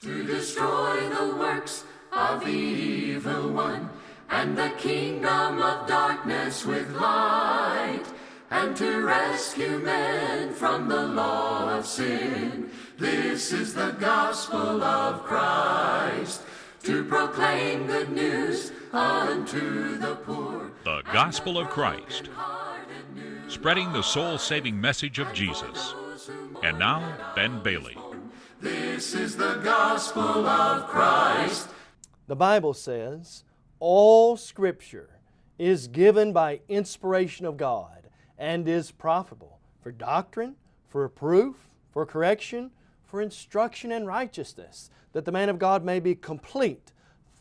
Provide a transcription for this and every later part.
to destroy the works of the evil one and the kingdom of darkness with light and to rescue men from the law of sin. This is the gospel of Christ to proclaim good news unto the poor. The Gospel of Christ, spreading the soul saving message of Jesus. And now, Ben Bailey. This is the gospel of Christ. The Bible says, all Scripture is given by inspiration of God and is profitable for doctrine, for reproof, for correction, for instruction in righteousness, that the man of God may be complete,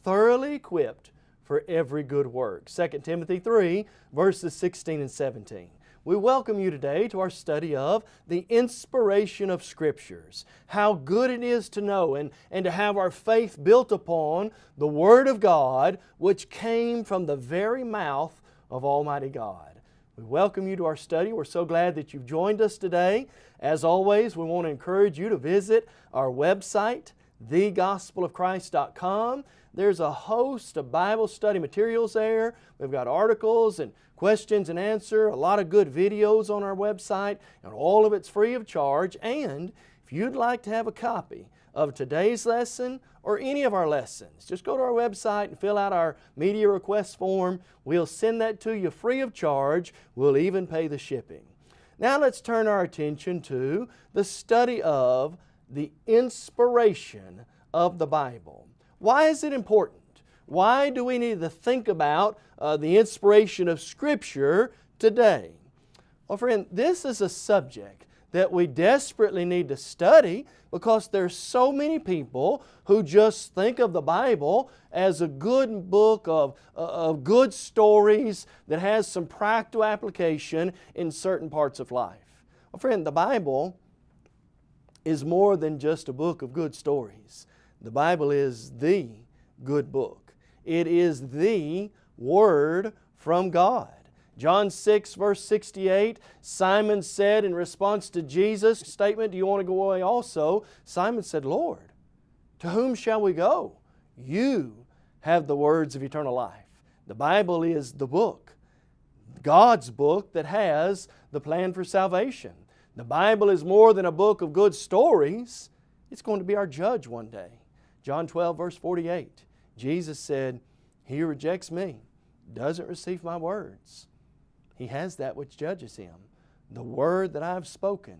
thoroughly equipped for every good work. 2 Timothy 3, verses 16 and 17. We welcome you today to our study of the inspiration of Scriptures. How good it is to know and, and to have our faith built upon the Word of God which came from the very mouth of Almighty God. We welcome you to our study. We're so glad that you've joined us today. As always, we want to encourage you to visit our website, thegospelofchrist.com. There's a host of Bible study materials there. We've got articles and questions and answer, a lot of good videos on our website, and all of it's free of charge. And if you'd like to have a copy of today's lesson or any of our lessons, just go to our website and fill out our media request form. We'll send that to you free of charge. We'll even pay the shipping. Now let's turn our attention to the study of the inspiration of the Bible. Why is it important? Why do we need to think about uh, the inspiration of Scripture today? Well, friend, this is a subject that we desperately need to study because there's so many people who just think of the Bible as a good book of, uh, of good stories that has some practical application in certain parts of life. Well, friend, the Bible is more than just a book of good stories. The Bible is the good book. It is the Word from God. John 6 verse 68, Simon said in response to Jesus' statement, do you want to go away also? Simon said, Lord, to whom shall we go? You have the words of eternal life. The Bible is the book, God's book that has the plan for salvation. The Bible is more than a book of good stories. It's going to be our judge one day. John 12 verse 48, Jesus said, He rejects me, doesn't receive my words. He has that which judges him. The word that I've spoken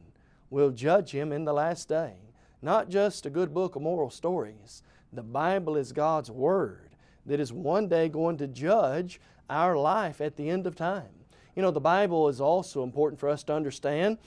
will judge him in the last day. Not just a good book of moral stories. The Bible is God's Word that is one day going to judge our life at the end of time. You know, the Bible is also important for us to understand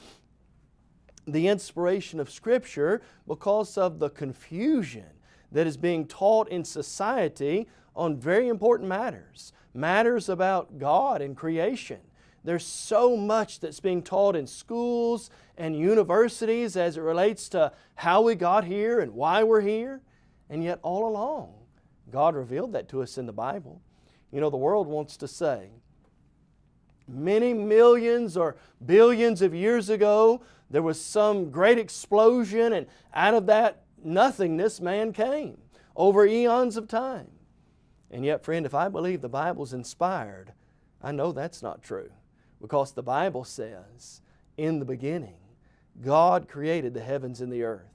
the inspiration of Scripture because of the confusion that is being taught in society on very important matters. Matters about God and creation. There's so much that's being taught in schools and universities as it relates to how we got here and why we're here. And yet all along, God revealed that to us in the Bible. You know, the world wants to say, many millions or billions of years ago, there was some great explosion and out of that nothingness man came over eons of time. And yet, friend, if I believe the Bible's inspired, I know that's not true because the Bible says, in the beginning, God created the heavens and the earth.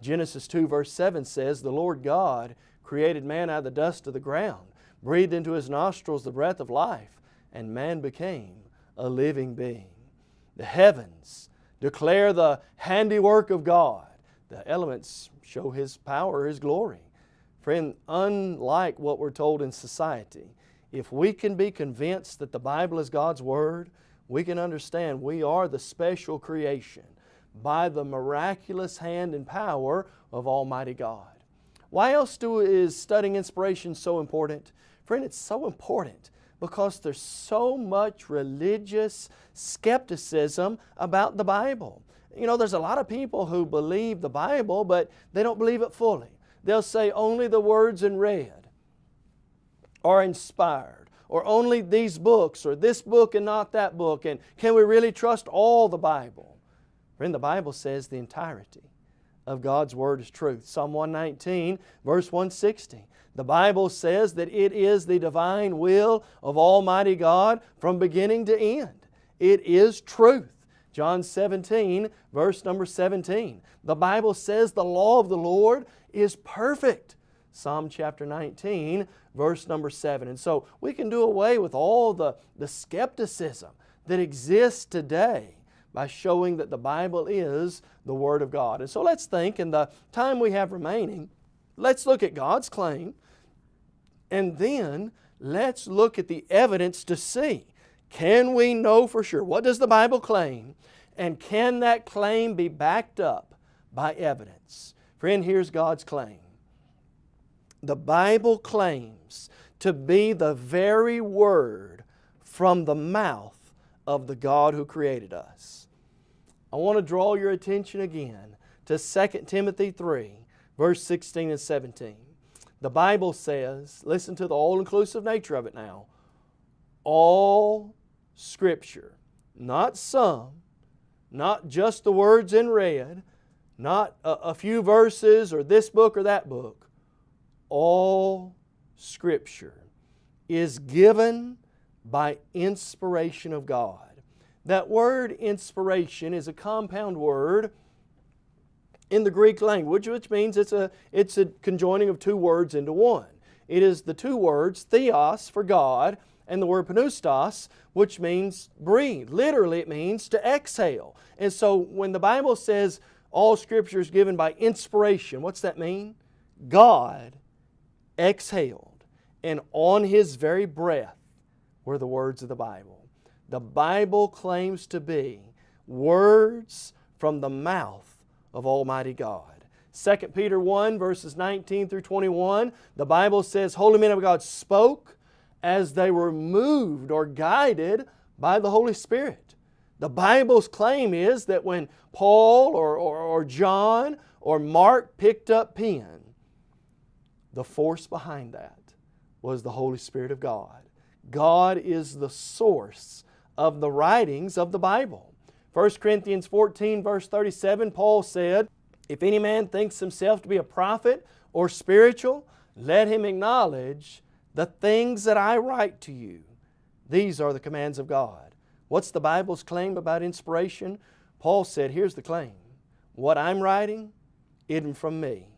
Genesis 2 verse 7 says, The Lord God created man out of the dust of the ground, breathed into his nostrils the breath of life, and man became a living being. The heavens declare the handiwork of God. The elements show His power, His glory. Friend, unlike what we're told in society, if we can be convinced that the Bible is God's Word, we can understand we are the special creation by the miraculous hand and power of Almighty God. Why else do, is studying inspiration so important? Friend, it's so important because there's so much religious skepticism about the Bible. You know, there's a lot of people who believe the Bible, but they don't believe it fully. They'll say only the words in red are inspired, or only these books, or this book and not that book, and can we really trust all the Bible? Friend, the Bible says the entirety of God's Word is truth. Psalm 119, verse 160. The Bible says that it is the divine will of Almighty God from beginning to end. It is truth. John 17, verse number 17. The Bible says the law of the Lord is perfect. Psalm chapter 19, verse number 7. And so we can do away with all the, the skepticism that exists today by showing that the Bible is the Word of God. And so let's think in the time we have remaining, let's look at God's claim and then let's look at the evidence to see can we know for sure? What does the Bible claim? And can that claim be backed up by evidence? Friend, here's God's claim. The Bible claims to be the very Word from the mouth of the God who created us. I want to draw your attention again to 2 Timothy 3, verse 16 and 17. The Bible says, listen to the all-inclusive nature of it now, all Scripture, not some, not just the words in red, not a, a few verses or this book or that book. All Scripture is given by inspiration of God. That word inspiration is a compound word in the Greek language, which means it's a, it's a conjoining of two words into one. It is the two words, theos for God, and the word pneustos, which means breathe. Literally, it means to exhale. And so when the Bible says all Scripture is given by inspiration, what's that mean? God exhaled, and on His very breath were the words of the Bible. The Bible claims to be words from the mouth of Almighty God. 2 Peter 1 verses 19 through 21, the Bible says, Holy men of God spoke as they were moved or guided by the Holy Spirit. The Bible's claim is that when Paul or, or, or John or Mark picked up pen, the force behind that was the Holy Spirit of God. God is the source of the writings of the Bible. 1 Corinthians 14 verse 37, Paul said, If any man thinks himself to be a prophet or spiritual, let him acknowledge the things that I write to you, these are the commands of God. What's the Bible's claim about inspiration? Paul said, here's the claim. What I'm writing isn't from me.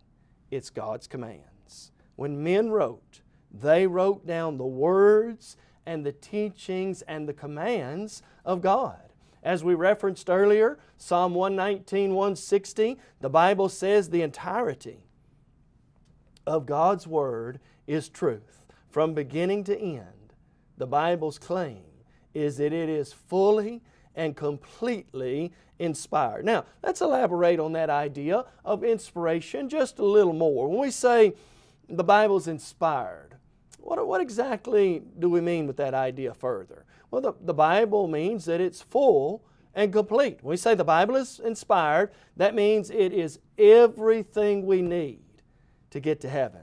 It's God's commands. When men wrote, they wrote down the words and the teachings and the commands of God. As we referenced earlier, Psalm 119, 160, the Bible says the entirety of God's Word is truth from beginning to end, the Bible's claim is that it is fully and completely inspired. Now, let's elaborate on that idea of inspiration just a little more. When we say the Bible's inspired, what, what exactly do we mean with that idea further? Well, the, the Bible means that it's full and complete. When we say the Bible is inspired, that means it is everything we need to get to heaven.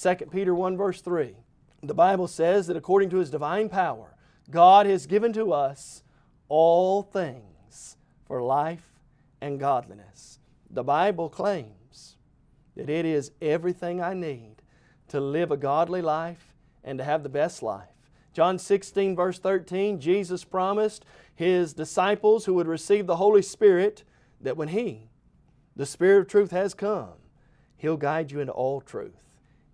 2 Peter 1 verse 3, the Bible says that according to His divine power, God has given to us all things for life and godliness. The Bible claims that it is everything I need to live a godly life and to have the best life. John 16 verse 13, Jesus promised His disciples who would receive the Holy Spirit that when He, the Spirit of truth has come, He'll guide you into all truth.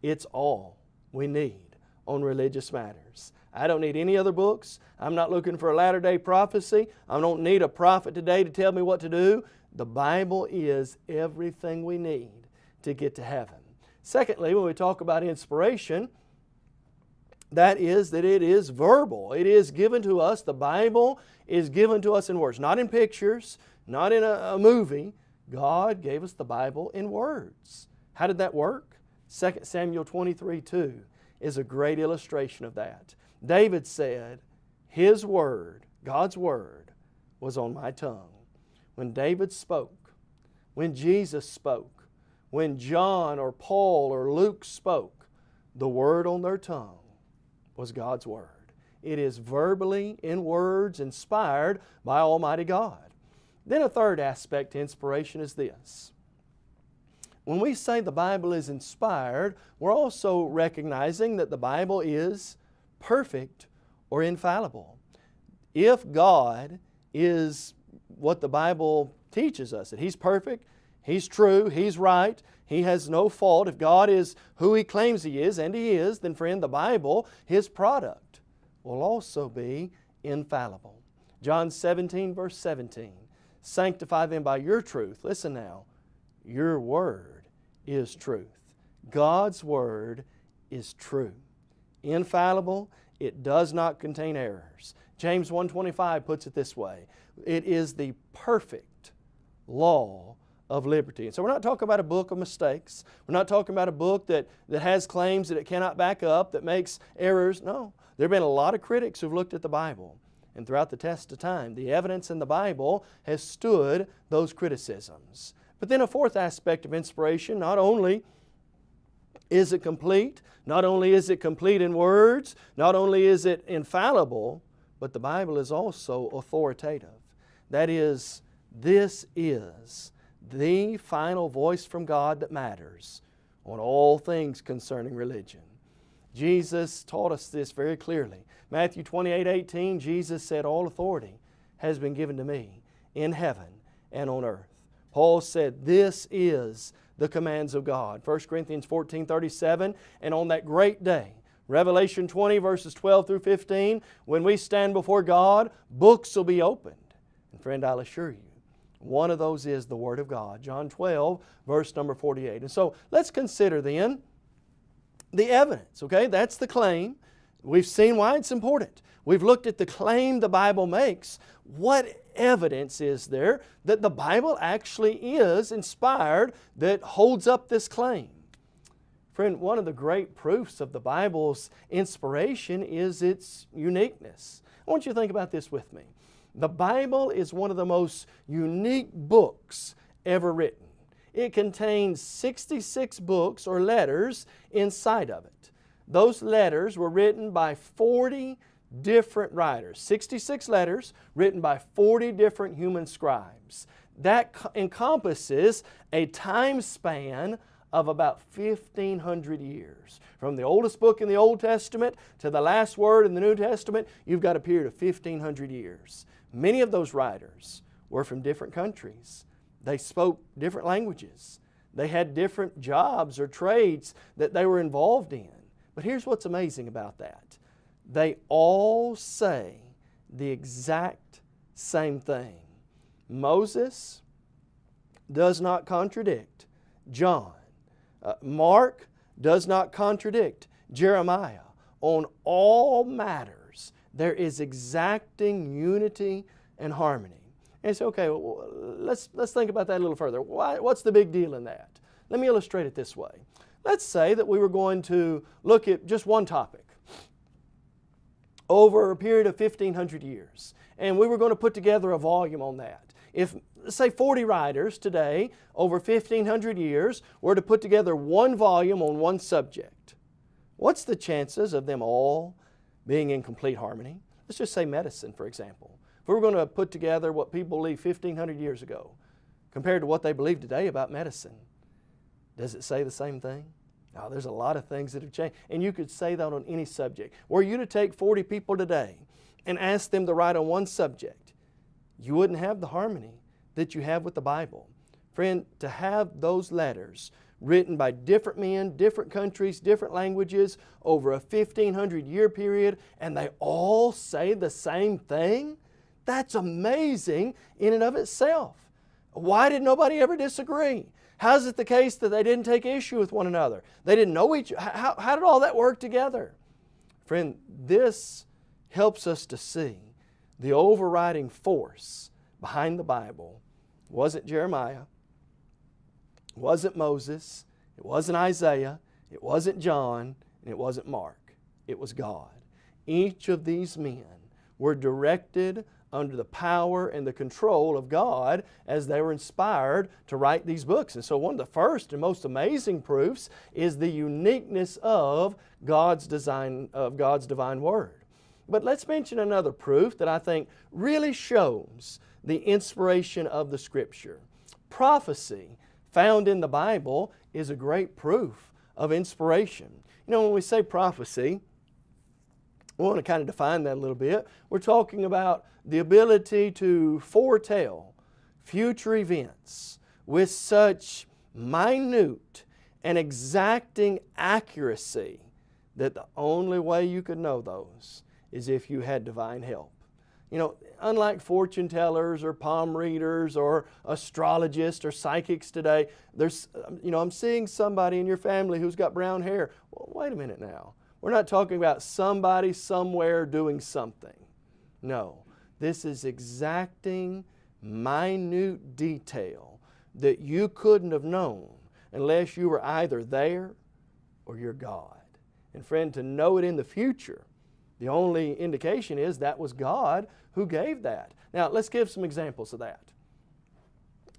It's all we need on religious matters. I don't need any other books. I'm not looking for a latter day prophecy. I don't need a prophet today to tell me what to do. The Bible is everything we need to get to heaven. Secondly, when we talk about inspiration, that is that it is verbal. It is given to us, the Bible is given to us in words, not in pictures, not in a, a movie. God gave us the Bible in words. How did that work? 2 Samuel 23, 2 is a great illustration of that. David said, His Word, God's Word, was on my tongue. When David spoke, when Jesus spoke, when John or Paul or Luke spoke, the Word on their tongue was God's Word. It is verbally, in words, inspired by Almighty God. Then a third aspect to inspiration is this. When we say the Bible is inspired, we're also recognizing that the Bible is perfect or infallible. If God is what the Bible teaches us, that He's perfect, He's true, He's right, He has no fault. If God is who He claims He is, and He is, then friend, the Bible, His product, will also be infallible. John 17 verse 17, sanctify them by your truth. Listen now, your word is truth. God's word is true. Infallible, it does not contain errors. James 1.25 puts it this way, it is the perfect law of liberty. And so we're not talking about a book of mistakes. We're not talking about a book that, that has claims that it cannot back up, that makes errors. No. There have been a lot of critics who've looked at the Bible. And throughout the test of time, the evidence in the Bible has stood those criticisms. But then a fourth aspect of inspiration, not only is it complete, not only is it complete in words, not only is it infallible, but the Bible is also authoritative. That is, this is the final voice from God that matters on all things concerning religion. Jesus taught us this very clearly. Matthew 28, 18, Jesus said, All authority has been given to me in heaven and on earth. Paul said, This is the commands of God. 1 Corinthians 14, 37, and on that great day, Revelation 20 verses 12 through 15, when we stand before God, books will be opened. And friend, I'll assure you, one of those is the Word of God. John 12, verse number 48. And so let's consider then the evidence, okay? That's the claim. We've seen why it's important. We've looked at the claim the Bible makes. What evidence is there that the Bible actually is inspired that holds up this claim? Friend, one of the great proofs of the Bible's inspiration is its uniqueness. I want you to think about this with me. The Bible is one of the most unique books ever written. It contains 66 books or letters inside of it. Those letters were written by 40 different writers. 66 letters written by 40 different human scribes. That encompasses a time span of about 1,500 years. From the oldest book in the Old Testament to the last word in the New Testament, you've got a period of 1,500 years. Many of those writers were from different countries. They spoke different languages. They had different jobs or trades that they were involved in. But here's what's amazing about that. They all say the exact same thing. Moses does not contradict John. Uh, Mark does not contradict Jeremiah. On all matters, there is exacting unity and harmony. And say, okay, well, let's, let's think about that a little further. Why, what's the big deal in that? Let me illustrate it this way. Let's say that we were going to look at just one topic over a period of 1,500 years, and we were going to put together a volume on that. If, say, 40 writers today, over 1,500 years, were to put together one volume on one subject, what's the chances of them all being in complete harmony. Let's just say medicine, for example. If we were going to put together what people believed 1,500 years ago compared to what they believe today about medicine, does it say the same thing? No, there's a lot of things that have changed. And you could say that on any subject. Were you to take 40 people today and ask them to write on one subject, you wouldn't have the harmony that you have with the Bible. Friend, to have those letters written by different men, different countries, different languages over a 1500 year period, and they all say the same thing? That's amazing in and of itself. Why did nobody ever disagree? How is it the case that they didn't take issue with one another? They didn't know each how, how did all that work together? Friend, this helps us to see the overriding force behind the Bible wasn't Jeremiah, wasn't Moses, it wasn't Isaiah, it wasn't John, and it wasn't Mark. It was God. Each of these men were directed under the power and the control of God as they were inspired to write these books. And so one of the first and most amazing proofs is the uniqueness of God's design of God's divine word. But let's mention another proof that I think really shows the inspiration of the scripture. Prophecy found in the Bible is a great proof of inspiration. You know, when we say prophecy, we want to kind of define that a little bit. We're talking about the ability to foretell future events with such minute and exacting accuracy that the only way you could know those is if you had divine help. You know, unlike fortune tellers or palm readers or astrologists or psychics today, there's, um, you know, I'm seeing somebody in your family who's got brown hair. Well, wait a minute now. We're not talking about somebody somewhere doing something. No, this is exacting, minute detail that you couldn't have known unless you were either there or you're God. And friend, to know it in the future, the only indication is that was God who gave that. Now, let's give some examples of that.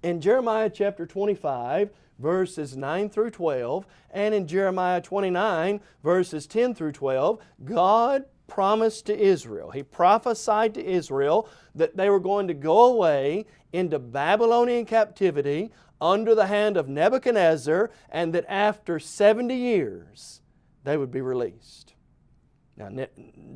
In Jeremiah chapter 25, verses 9 through 12, and in Jeremiah 29, verses 10 through 12, God promised to Israel, He prophesied to Israel that they were going to go away into Babylonian captivity under the hand of Nebuchadnezzar and that after 70 years they would be released. Now,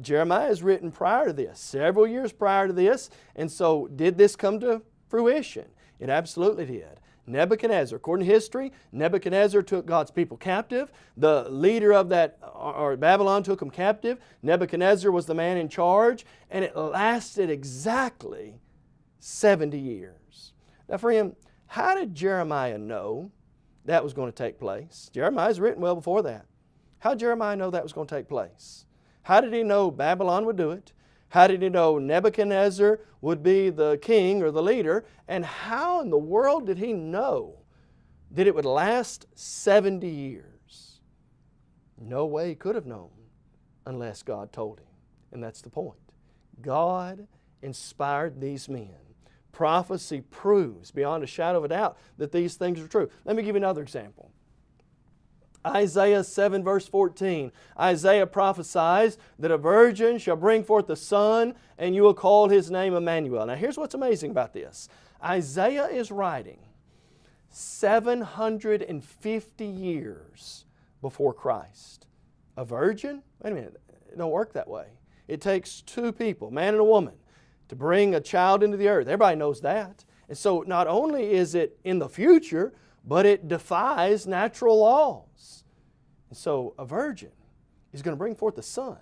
Jeremiah is written prior to this, several years prior to this, and so did this come to fruition? It absolutely did. Nebuchadnezzar, according to history, Nebuchadnezzar took God's people captive. The leader of that, or Babylon took them captive. Nebuchadnezzar was the man in charge, and it lasted exactly 70 years. Now, friend, how did Jeremiah know that was going to take place? Jeremiah's written well before that. How did Jeremiah know that was going to take place? How did he know Babylon would do it? How did he know Nebuchadnezzar would be the king or the leader? And how in the world did he know that it would last 70 years? No way he could have known unless God told him. And that's the point. God inspired these men. Prophecy proves beyond a shadow of a doubt that these things are true. Let me give you another example. Isaiah 7 verse 14. Isaiah prophesies that a virgin shall bring forth a son and you will call his name Emmanuel. Now here's what's amazing about this. Isaiah is writing 750 years before Christ. A virgin? Wait a minute, it don't work that way. It takes two people, man and a woman, to bring a child into the earth. Everybody knows that. And so not only is it in the future, but it defies natural laws. And so a virgin is going to bring forth a son.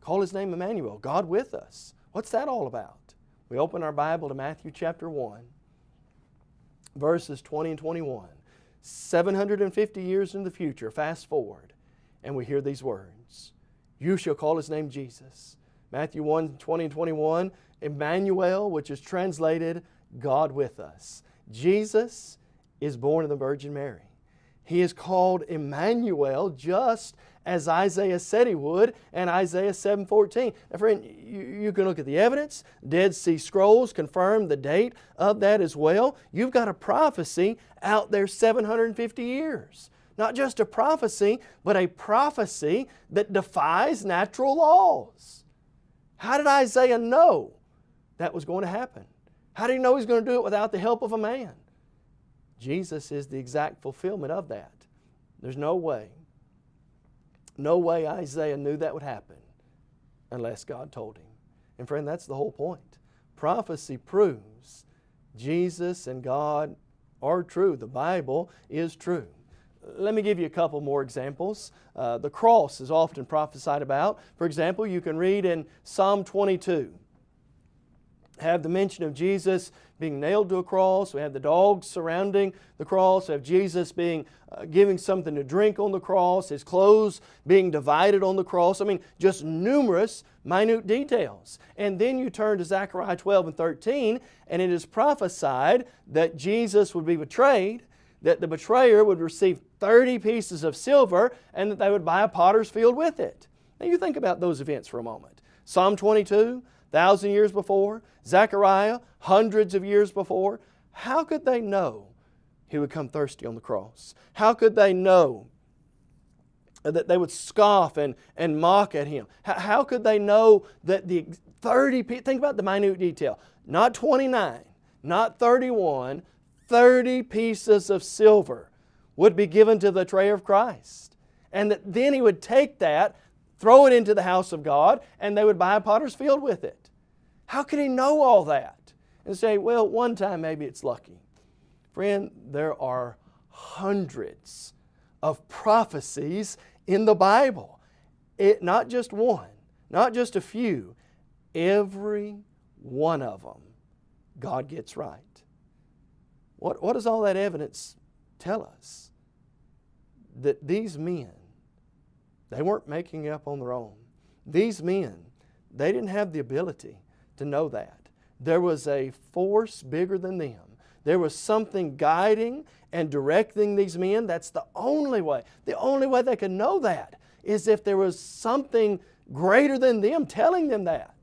Call his name Emmanuel, God with us. What's that all about? We open our Bible to Matthew chapter 1, verses 20 and 21. 750 years in the future, fast forward, and we hear these words. You shall call his name Jesus. Matthew 1, 20 and 21, Emmanuel, which is translated God with us. Jesus is born of the Virgin Mary. He is called Emmanuel just as Isaiah said he would in Isaiah 7.14. Now friend, you, you, can look at the evidence. Dead Sea Scrolls confirm the date of that as well. You've got a prophecy out there 750 years. Not just a prophecy, but a prophecy that defies natural laws. How did Isaiah know that was going to happen? How did he know he's going to do it without the help of a man? Jesus is the exact fulfillment of that. There's no way, no way Isaiah knew that would happen unless God told him. And friend, that's the whole point. Prophecy proves Jesus and God are true. The Bible is true. Let me give you a couple more examples. Uh, the cross is often prophesied about. For example, you can read in Psalm 22 have the mention of Jesus being nailed to a cross. We have the dogs surrounding the cross. We have Jesus being uh, giving something to drink on the cross. His clothes being divided on the cross. I mean, just numerous minute details. And then you turn to Zechariah 12 and 13, and it is prophesied that Jesus would be betrayed, that the betrayer would receive 30 pieces of silver, and that they would buy a potter's field with it. Now you think about those events for a moment. Psalm 22, thousand years before, Zechariah, hundreds of years before. How could they know he would come thirsty on the cross? How could they know that they would scoff and, and mock at him? How, how could they know that the 30, think about the minute detail, not 29, not 31, 30 pieces of silver would be given to the tray of Christ. And that then he would take that, throw it into the house of God, and they would buy a potter's field with it. How could he know all that? And say, well, one time maybe it's lucky. Friend, there are hundreds of prophecies in the Bible. It, not just one, not just a few, every one of them God gets right. What, what does all that evidence tell us? That these men, they weren't making up on their own. These men, they didn't have the ability to know that. There was a force bigger than them. There was something guiding and directing these men. That's the only way. The only way they could know that is if there was something greater than them telling them that.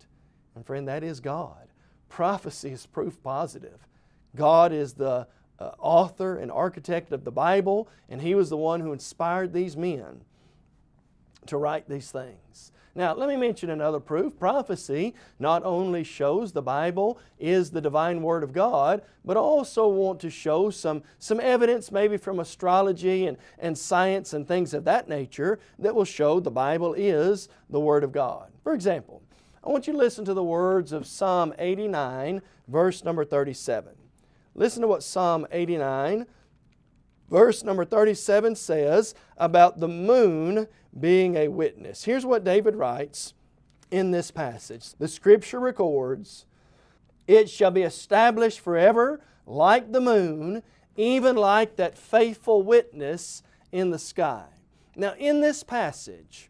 And friend, that is God. Prophecy is proof positive. God is the uh, author and architect of the Bible, and He was the one who inspired these men to write these things. Now, let me mention another proof. Prophecy not only shows the Bible is the divine Word of God, but also want to show some, some evidence maybe from astrology and, and science and things of that nature that will show the Bible is the Word of God. For example, I want you to listen to the words of Psalm 89, verse number 37. Listen to what Psalm 89, verse number 37 says about the moon being a witness. Here's what David writes in this passage. The Scripture records, It shall be established forever like the moon, even like that faithful witness in the sky. Now in this passage,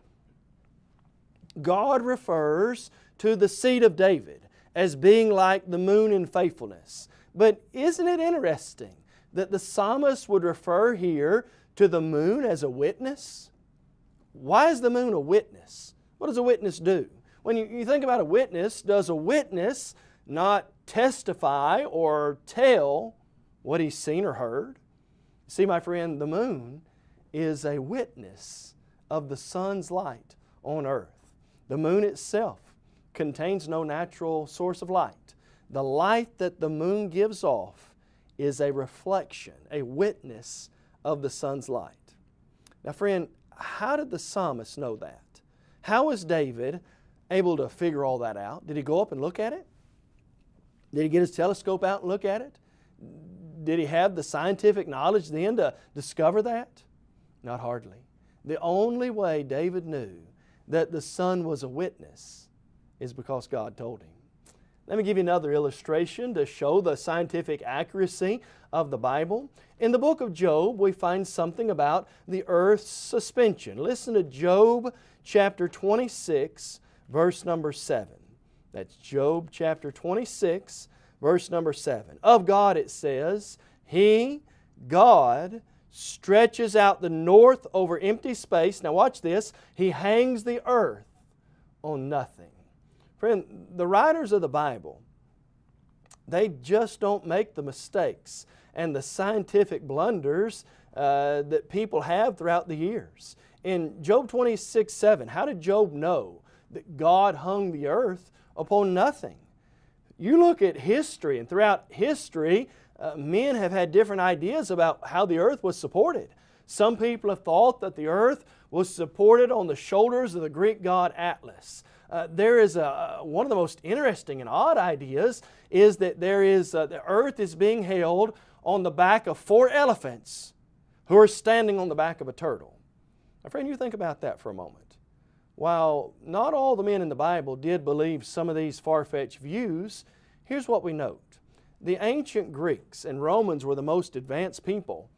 God refers to the seed of David as being like the moon in faithfulness. But isn't it interesting that the psalmist would refer here to the moon as a witness? Why is the moon a witness? What does a witness do? When you, you think about a witness, does a witness not testify or tell what he's seen or heard? See, my friend, the moon is a witness of the sun's light on earth. The moon itself contains no natural source of light. The light that the moon gives off is a reflection, a witness of the sun's light. Now friend, how did the psalmist know that? How was David able to figure all that out? Did he go up and look at it? Did he get his telescope out and look at it? Did he have the scientific knowledge then to discover that? Not hardly. The only way David knew that the sun was a witness is because God told him. Let me give you another illustration to show the scientific accuracy of the Bible. In the book of Job, we find something about the earth's suspension. Listen to Job chapter 26, verse number 7. That's Job chapter 26, verse number 7. Of God it says, He, God, stretches out the north over empty space. Now watch this. He hangs the earth on nothing. Friend, the writers of the Bible, they just don't make the mistakes and the scientific blunders uh, that people have throughout the years. In Job 26, 7, how did Job know that God hung the earth upon nothing? You look at history, and throughout history, uh, men have had different ideas about how the earth was supported. Some people have thought that the earth was supported on the shoulders of the Greek god Atlas. Uh, there is a, one of the most interesting and odd ideas is that there is, uh, the earth is being held on the back of four elephants who are standing on the back of a turtle. Now friend, you think about that for a moment. While not all the men in the Bible did believe some of these far-fetched views, here's what we note. The ancient Greeks and Romans were the most advanced people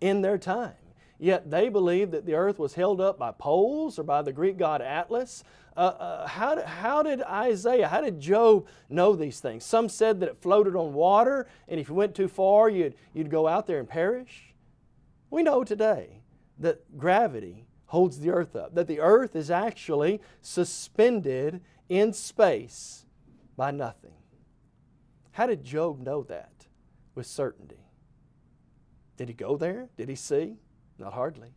in their time. Yet they believed that the earth was held up by poles or by the Greek god Atlas. Uh, uh, how, how did Isaiah, how did Job know these things? Some said that it floated on water and if you went too far you'd, you'd go out there and perish. We know today that gravity holds the earth up, that the earth is actually suspended in space by nothing. How did Job know that with certainty? Did he go there? Did he see? Not hardly.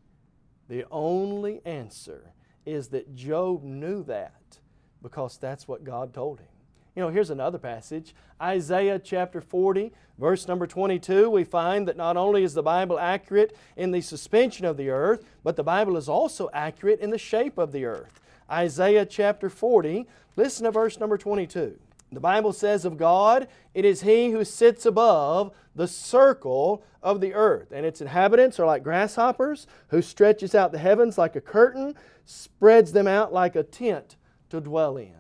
The only answer is that Job knew that because that's what God told him. You know, here's another passage Isaiah chapter 40, verse number 22. We find that not only is the Bible accurate in the suspension of the earth, but the Bible is also accurate in the shape of the earth. Isaiah chapter 40, listen to verse number 22. The Bible says of God, it is He who sits above the circle of the earth, and its inhabitants are like grasshoppers, who stretches out the heavens like a curtain, spreads them out like a tent to dwell in.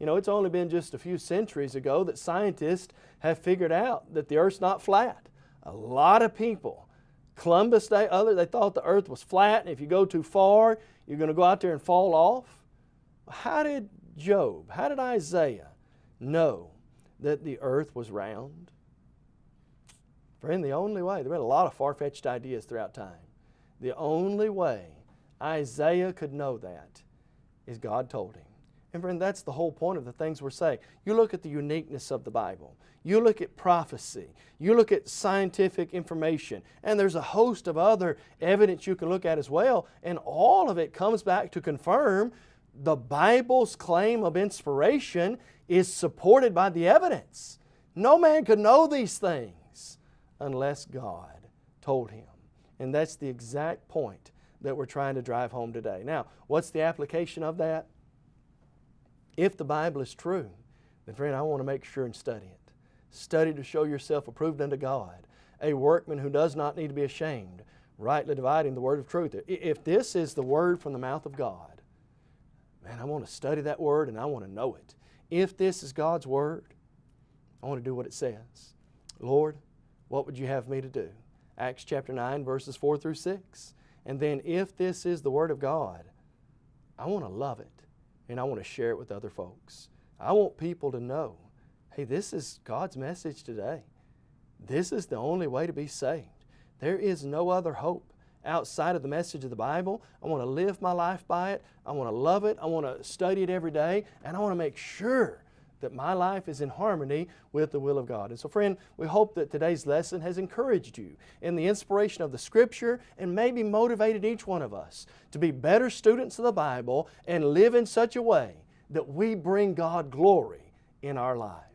You know, it's only been just a few centuries ago that scientists have figured out that the earth's not flat. A lot of people, Columbus Day, other, they thought the earth was flat, and if you go too far, you're going to go out there and fall off. How did Job, how did Isaiah, know that the earth was round? Friend, the only way, there have been a lot of far-fetched ideas throughout time. The only way Isaiah could know that is God told him. And friend, that's the whole point of the things we're saying. You look at the uniqueness of the Bible. You look at prophecy. You look at scientific information. And there's a host of other evidence you can look at as well. And all of it comes back to confirm the Bible's claim of inspiration is supported by the evidence. No man could know these things unless God told him. And that's the exact point that we're trying to drive home today. Now, what's the application of that? If the Bible is true, then friend, I want to make sure and study it. Study to show yourself approved unto God, a workman who does not need to be ashamed, rightly dividing the word of truth. If this is the word from the mouth of God, man, I want to study that word and I want to know it. If this is God's word, I want to do what it says. Lord, what would you have me to do? Acts chapter 9, verses 4 through 6. And then, if this is the Word of God, I want to love it and I want to share it with other folks. I want people to know hey, this is God's message today. This is the only way to be saved. There is no other hope outside of the message of the Bible. I want to live my life by it. I want to love it. I want to study it every day. And I want to make sure that my life is in harmony with the will of God. And so friend, we hope that today's lesson has encouraged you in the inspiration of the Scripture and maybe motivated each one of us to be better students of the Bible and live in such a way that we bring God glory in our lives.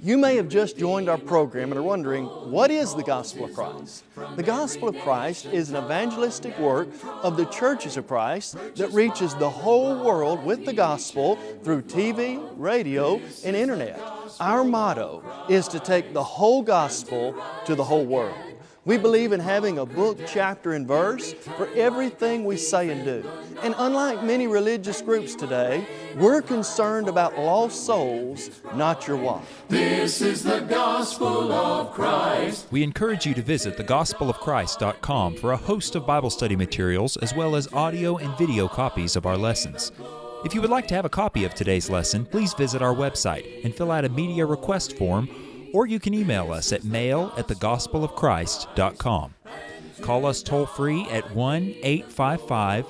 You may have just joined our program and are wondering, what is the Gospel of Christ? The Gospel of Christ is an evangelistic work of the churches of Christ that reaches the whole world with the Gospel through TV, radio, and Internet. Our motto is to take the whole Gospel to the whole world. We believe in having a book, chapter, and verse for everything we say and do. And unlike many religious groups today, we're concerned about lost souls, not your wife. This is the gospel of Christ. We encourage you to visit thegospelofchrist.com for a host of Bible study materials as well as audio and video copies of our lessons. If you would like to have a copy of today's lesson, please visit our website and fill out a media request form or you can email us at mail at thegospelofchrist.com. Call us toll free at 1 855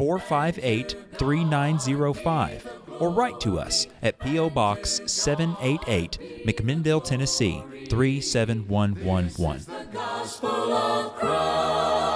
458 3905 or write to us at P.O. Box 788, McMinnville, Tennessee 37111.